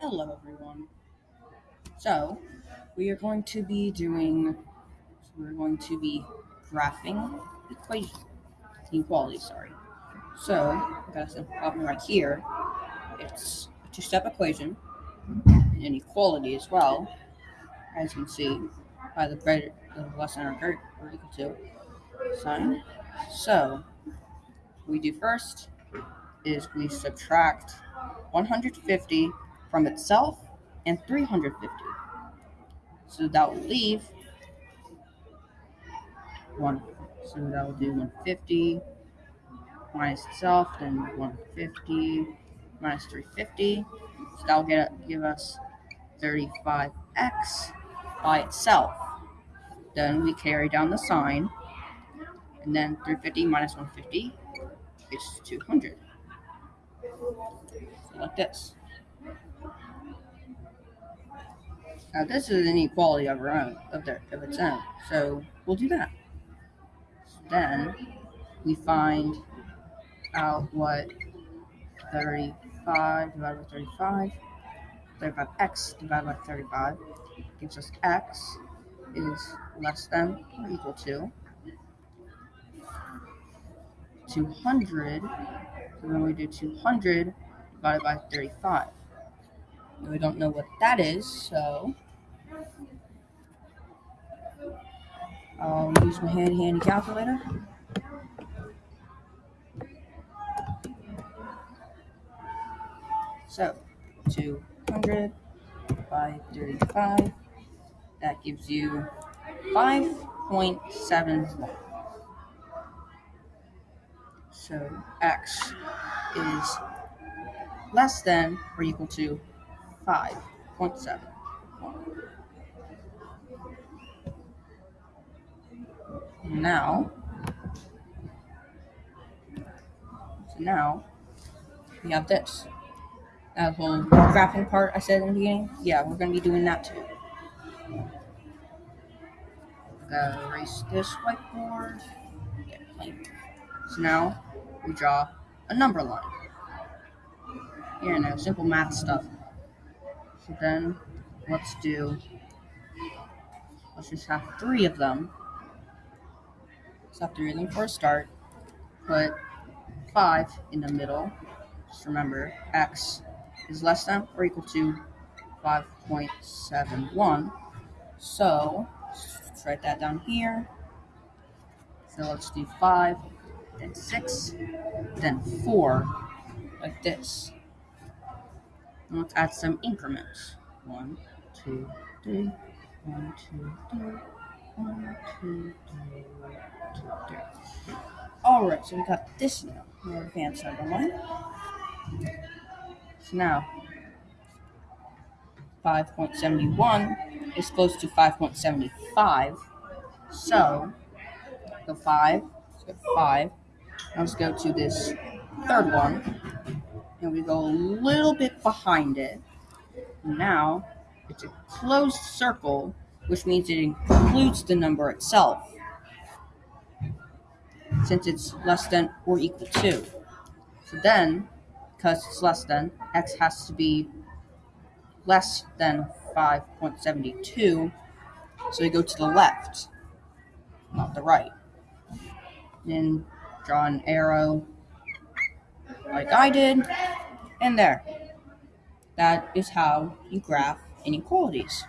Hello, everyone. So, we are going to be doing, we're going to be graphing equation, inequality, sorry. So, I've got a problem right here. It's a two-step equation, and inequality as well, as you can see, by the greater, the less than or greater or equal to sign. So, we do first is we subtract 150 from itself and 350. So that will leave one. So that will do 150 minus itself, then 150 minus 350. So that will get give us 35x by itself. Then we carry down the sign, and then 350 minus 150 is 200. So like this. Now this is an inequality of our own, of their of its own. So we'll do that. So then we find out what 35 divided by 35, 35x divided by 35 gives us x is less than or equal to 200. So then we do 200 divided by 35. We don't know what that is, so I'll use my handy handy calculator. So, 200 by 35, that gives you 5.71. So, x is less than or equal to 5.7. Now, so now we have this. That whole graphing part I said in the beginning. Yeah, we're going to be doing that too. Gotta erase this whiteboard. So now we draw a number line. You know, simple math stuff. So then let's do, let's just have three of them. Have three of them for a start. Put five in the middle. Just remember, x is less than or equal to 5.71. So, let's write that down here. So let's do 5, then 6, then 4, like this. Let's add some increments. One, two, three, one, two, three, one, two, three, one, two, three. Alright, so we got this now. More advanced number one. So now, 5.71 is close to 5.75. So, the 5, so 5. Now let's go to this third one and we go a little bit behind it. Now it's a closed circle, which means it includes the number itself, since it's less than or equal to. So then, because it's less than, x has to be less than 5.72, so we go to the left, not the right. Then draw an arrow like I did, and there. That is how you graph inequalities.